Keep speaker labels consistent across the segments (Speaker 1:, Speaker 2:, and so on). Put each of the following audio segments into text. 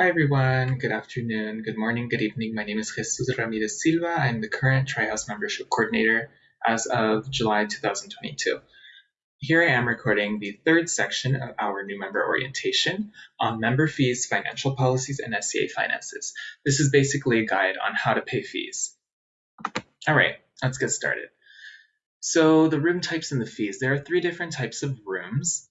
Speaker 1: Hi everyone, good afternoon, good morning, good evening. My name is Jesus Ramirez Silva. I'm the current TriHouse membership coordinator as of July 2022. Here I am recording the third section of our new member orientation on member fees, financial policies, and SCA finances. This is basically a guide on how to pay fees. All right, let's get started. So the room types and the fees. There are three different types of rooms.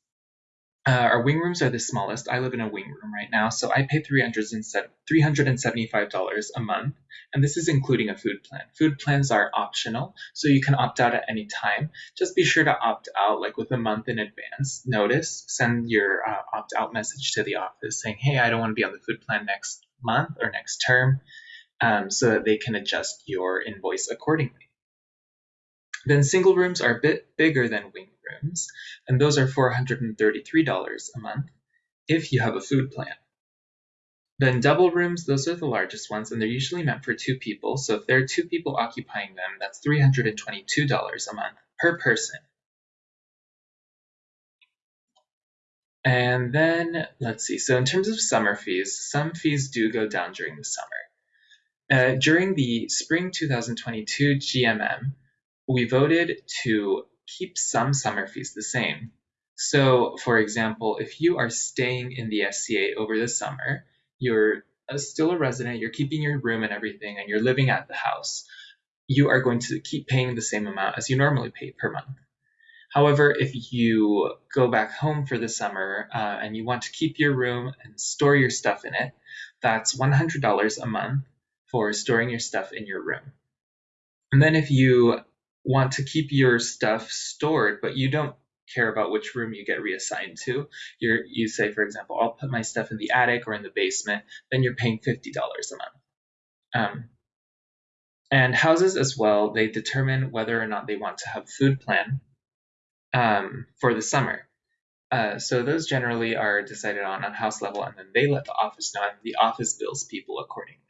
Speaker 1: Uh, our wing rooms are the smallest. I live in a wing room right now, so I pay $375 a month, and this is including a food plan. Food plans are optional, so you can opt out at any time. Just be sure to opt out like with a month in advance notice. Send your uh, opt out message to the office saying, hey, I don't want to be on the food plan next month or next term, um, so that they can adjust your invoice accordingly. Then single rooms are a bit bigger than wing and those are $433 a month if you have a food plan. Then double rooms, those are the largest ones, and they're usually meant for two people. So if there are two people occupying them, that's $322 a month per person. And then let's see. So in terms of summer fees, some fees do go down during the summer. Uh, during the spring 2022 GMM, we voted to keep some summer fees the same. So, for example, if you are staying in the SCA over the summer, you're still a resident, you're keeping your room and everything, and you're living at the house, you are going to keep paying the same amount as you normally pay per month. However, if you go back home for the summer uh, and you want to keep your room and store your stuff in it, that's $100 a month for storing your stuff in your room. And then if you want to keep your stuff stored, but you don't care about which room you get reassigned to. You're, you say, for example, I'll put my stuff in the attic or in the basement, then you're paying $50 a month. Um, and houses as well, they determine whether or not they want to have food plan um, for the summer. Uh, so those generally are decided on on house level, and then they let the office know, and the office bills people accordingly.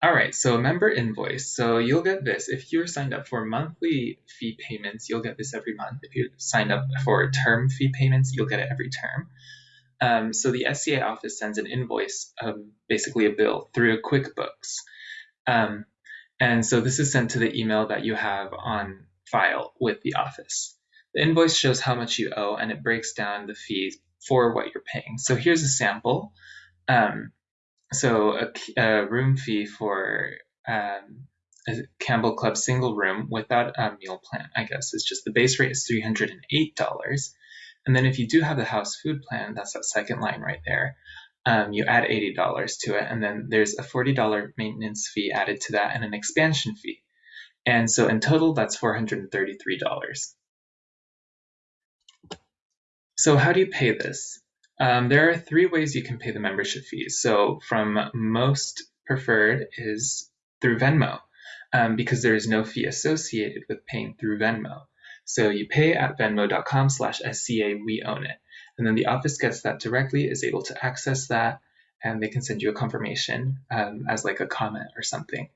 Speaker 1: All right, so member invoice. So you'll get this. If you're signed up for monthly fee payments, you'll get this every month. If you signed up for term fee payments, you'll get it every term. Um, so the SCA office sends an invoice, um, basically a bill, through QuickBooks. Um, and so this is sent to the email that you have on file with the office. The invoice shows how much you owe and it breaks down the fees for what you're paying. So here's a sample. Um, so a, a room fee for um, a Campbell Club single room without a meal plan, I guess, is just the base rate is $308. And then if you do have the house food plan, that's that second line right there, um, you add $80 to it. And then there's a $40 maintenance fee added to that and an expansion fee. And so in total, that's $433. So how do you pay this? Um, there are three ways you can pay the membership fees. So from most preferred is through Venmo um, because there is no fee associated with paying through Venmo. So you pay at venmo.com slash SCA we own it. And then the office gets that directly, is able to access that, and they can send you a confirmation um, as like a comment or something.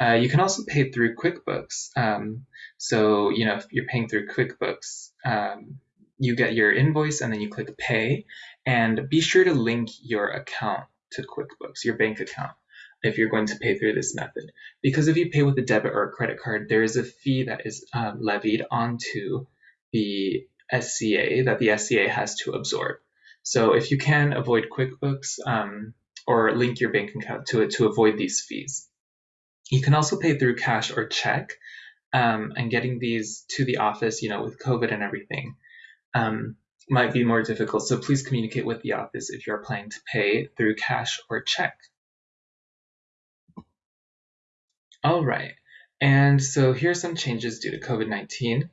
Speaker 1: Uh, you can also pay through QuickBooks. Um, so, you know, if you're paying through QuickBooks, um, you get your invoice and then you click pay and be sure to link your account to QuickBooks, your bank account, if you're going to pay through this method. Because if you pay with a debit or a credit card, there is a fee that is um, levied onto the SCA that the SCA has to absorb. So if you can avoid QuickBooks um, or link your bank account to it to avoid these fees. You can also pay through cash or check um, and getting these to the office, you know, with COVID and everything um, might be more difficult. So please communicate with the office if you're planning to pay through cash or check. All right, and so here are some changes due to COVID-19.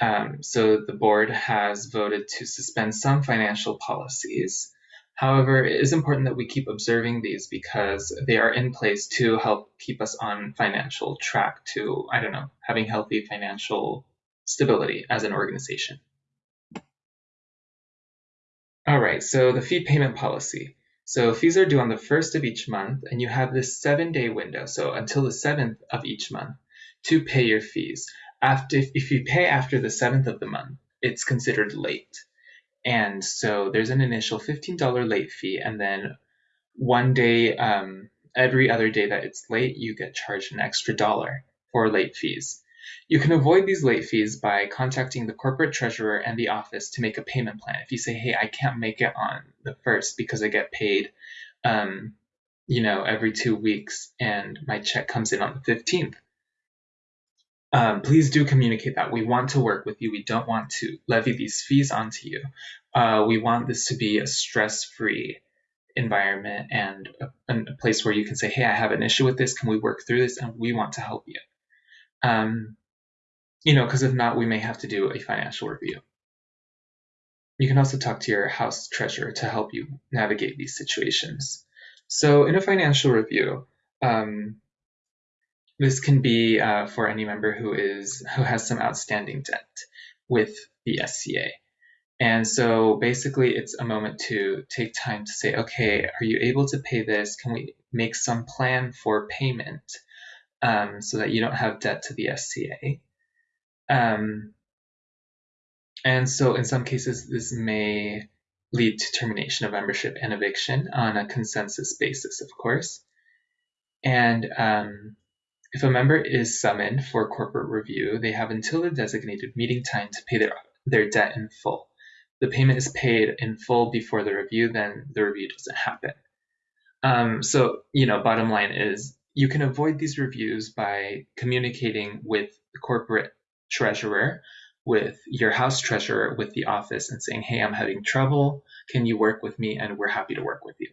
Speaker 1: Um, so the board has voted to suspend some financial policies. However, it is important that we keep observing these because they are in place to help keep us on financial track to, I don't know, having healthy financial stability as an organization. All right, so the fee payment policy. So fees are due on the first of each month, and you have this seven day window, so until the seventh of each month, to pay your fees. After, if you pay after the seventh of the month, it's considered late. And so there's an initial $15 late fee, and then one day, um, every other day that it's late, you get charged an extra dollar for late fees. You can avoid these late fees by contacting the corporate treasurer and the office to make a payment plan. If you say, hey, I can't make it on the first because I get paid, um, you know, every two weeks and my check comes in on the 15th. Um, please do communicate that. We want to work with you. We don't want to levy these fees onto you. Uh, we want this to be a stress-free environment and a, a, place where you can say, hey, I have an issue with this. Can we work through this? And we want to help you. Um, you know, because if not, we may have to do a financial review. You can also talk to your house treasurer to help you navigate these situations. So in a financial review, um, this can be uh, for any member who is who has some outstanding debt with the SCA. And so basically it's a moment to take time to say, okay, are you able to pay this? Can we make some plan for payment um, so that you don't have debt to the SCA? Um, and so in some cases, this may lead to termination of membership and eviction on a consensus basis, of course. And um, if a member is summoned for corporate review, they have until the designated meeting time to pay their, their debt in full. The payment is paid in full before the review, then the review doesn't happen. Um, so, you know, bottom line is you can avoid these reviews by communicating with the corporate treasurer with your house treasurer with the office and saying, hey, I'm having trouble. Can you work with me? And we're happy to work with you.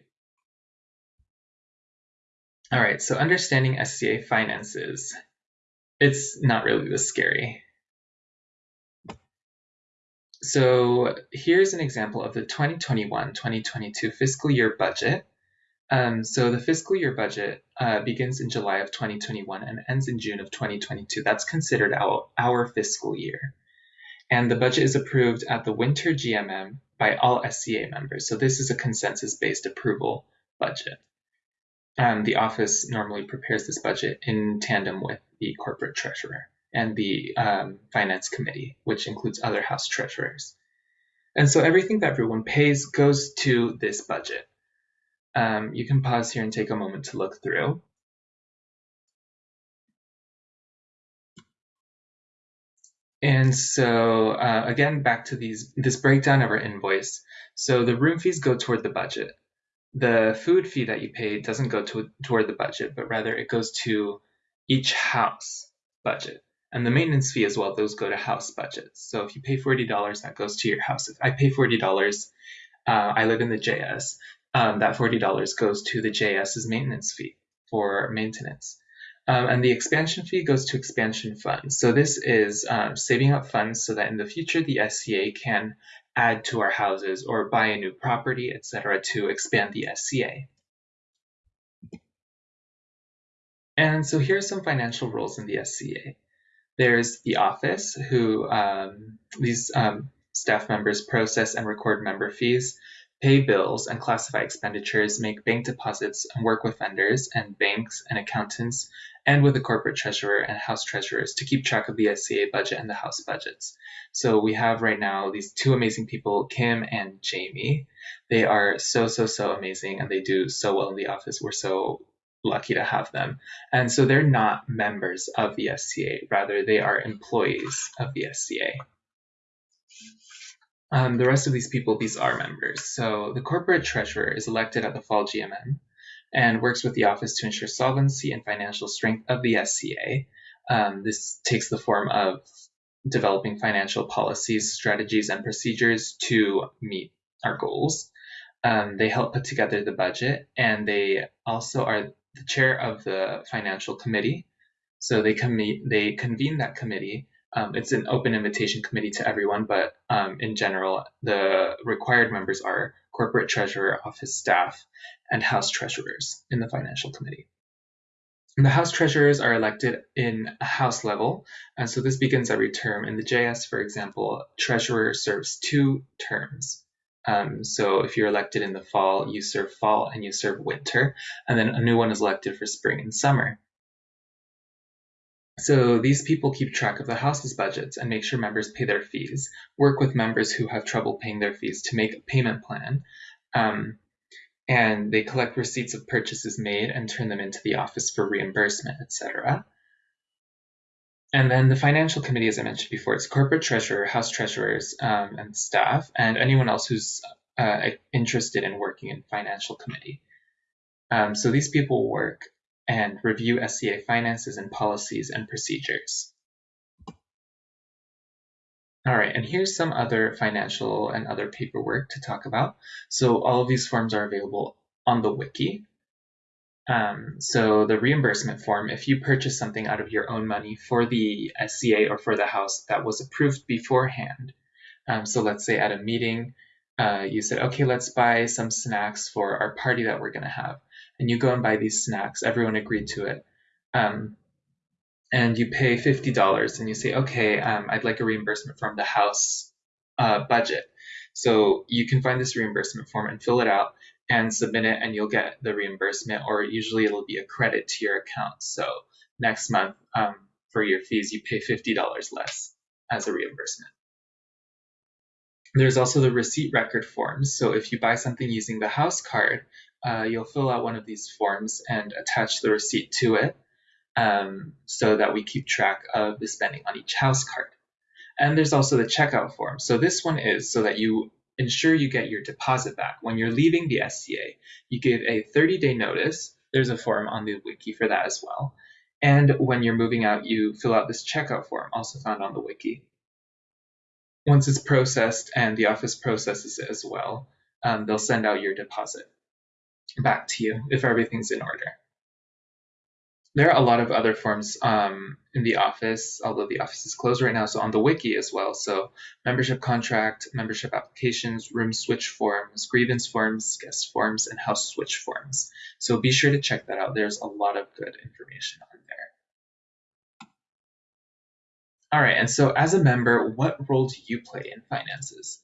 Speaker 1: All right, so understanding SCA finances. It's not really this scary. So here's an example of the 2021-2022 fiscal year budget. Um, so the fiscal year budget uh, begins in July of 2021 and ends in June of 2022. That's considered our, our fiscal year and the budget is approved at the winter GMM by all SCA members. So this is a consensus-based approval budget. Um, the office normally prepares this budget in tandem with the corporate treasurer and the um, finance committee, which includes other house treasurers. And so everything that everyone pays goes to this budget. Um, you can pause here and take a moment to look through. And so uh, again, back to these this breakdown of our invoice. So the room fees go toward the budget. The food fee that you pay doesn't go to, toward the budget, but rather it goes to each house budget. And the maintenance fee as well, those go to house budgets. So if you pay $40, that goes to your house. If I pay $40, uh, I live in the JS, um, that $40 goes to the JS's maintenance fee for maintenance. Um, and the expansion fee goes to expansion funds. So this is um, saving up funds so that in the future the SCA can add to our houses or buy a new property, etc., to expand the SCA. And so here are some financial roles in the SCA. There's the office, who um, these um, staff members process and record member fees pay bills and classify expenditures, make bank deposits, and work with vendors and banks and accountants, and with the corporate treasurer and house treasurers to keep track of the SCA budget and the house budgets. So we have right now these two amazing people, Kim and Jamie. They are so, so, so amazing, and they do so well in the office. We're so lucky to have them. And so they're not members of the SCA, rather, they are employees of the SCA. Um, the rest of these people, these are members. So the corporate treasurer is elected at the fall GMM and works with the office to ensure solvency and financial strength of the SCA. Um, this takes the form of developing financial policies, strategies, and procedures to meet our goals. Um, they help put together the budget, and they also are the chair of the financial committee. So they, com- they convene that committee um, it's an open invitation committee to everyone, but um, in general, the required members are corporate treasurer, office staff, and house treasurers in the financial committee. And the house treasurers are elected in a house level, and so this begins every term. In the JS, for example, treasurer serves two terms. Um, so if you're elected in the fall, you serve fall and you serve winter, and then a new one is elected for spring and summer. So these people keep track of the house's budgets and make sure members pay their fees, work with members who have trouble paying their fees to make a payment plan, um, and they collect receipts of purchases made and turn them into the office for reimbursement, etc. And then the financial committee, as I mentioned before, it's corporate treasurer, house treasurers, um, and staff, and anyone else who's uh, interested in working in financial committee. Um, so these people work and review SCA finances and policies and procedures. All right, and here's some other financial and other paperwork to talk about. So all of these forms are available on the wiki. Um, so the reimbursement form, if you purchase something out of your own money for the SCA or for the house that was approved beforehand. Um, so let's say at a meeting, uh, you said, okay, let's buy some snacks for our party that we're going to have and you go and buy these snacks. Everyone agreed to it. Um, and you pay $50 and you say, okay, um, I'd like a reimbursement from the house uh, budget. So you can find this reimbursement form and fill it out and submit it and you'll get the reimbursement or usually it'll be a credit to your account. So next month um, for your fees, you pay $50 less as a reimbursement. There's also the receipt record forms. So if you buy something using the house card, uh, you'll fill out one of these forms and attach the receipt to it um, so that we keep track of the spending on each house card. And there's also the checkout form. So this one is so that you ensure you get your deposit back. When you're leaving the SCA, you give a 30-day notice. There's a form on the wiki for that as well. And when you're moving out, you fill out this checkout form, also found on the wiki. Once it's processed and the office processes it as well, um, they'll send out your deposit back to you if everything's in order. There are a lot of other forms um, in the office, although the office is closed right now, so on the wiki as well. So membership contract, membership applications, room switch forms, grievance forms, guest forms, and house switch forms. So be sure to check that out. There's a lot of good information on there. All right, and so as a member, what role do you play in finances?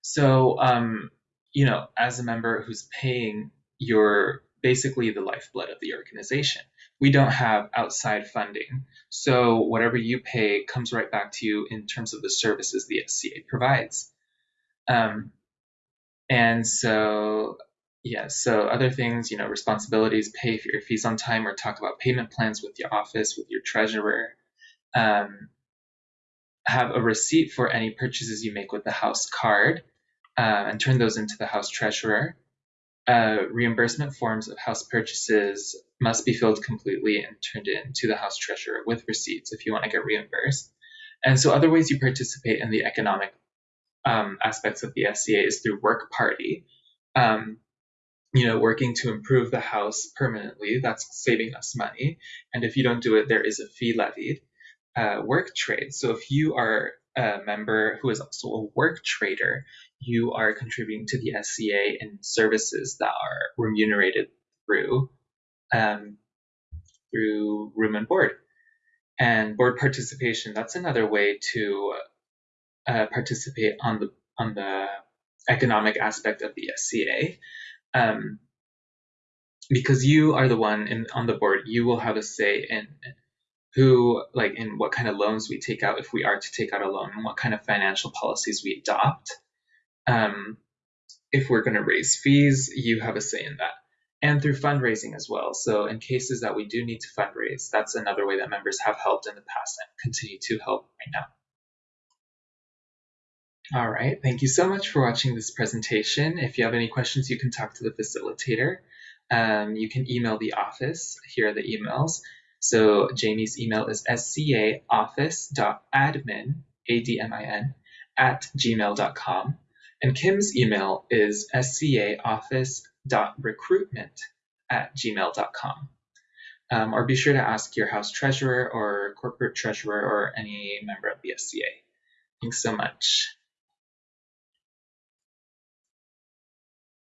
Speaker 1: So, um, you know, as a member who's paying you're basically the lifeblood of the organization. We don't have outside funding. So whatever you pay comes right back to you in terms of the services the SCA provides. Um, and so, yeah, so other things, you know, responsibilities, pay for your fees on time or talk about payment plans with your office, with your treasurer. Um, have a receipt for any purchases you make with the house card uh, and turn those into the house treasurer uh, reimbursement forms of house purchases must be filled completely and turned in to the house treasurer with receipts if you want to get reimbursed. And so other ways you participate in the economic um, aspects of the SCA is through work party. Um, you know, working to improve the house permanently, that's saving us money. And if you don't do it, there is a fee levied. Uh, work trade. So if you are a member who is also a work trader, you are contributing to the SCA in services that are remunerated through um, through room and board. And board participation, that's another way to uh, participate on the on the economic aspect of the SCA. Um, because you are the one in, on the board, you will have a say in who, like, in what kind of loans we take out if we are to take out a loan, and what kind of financial policies we adopt. Um, if we're going to raise fees, you have a say in that. And through fundraising as well. So, in cases that we do need to fundraise, that's another way that members have helped in the past and continue to help right now. All right, thank you so much for watching this presentation. If you have any questions, you can talk to the facilitator. Um, you can email the office. Here are the emails. So Jamie's email is scaoffice.admin, A-D-M-I-N, at gmail.com. And Kim's email is scaoffice.recruitment at gmail.com. Um, or be sure to ask your house treasurer or corporate treasurer or any member of the SCA. Thanks so much.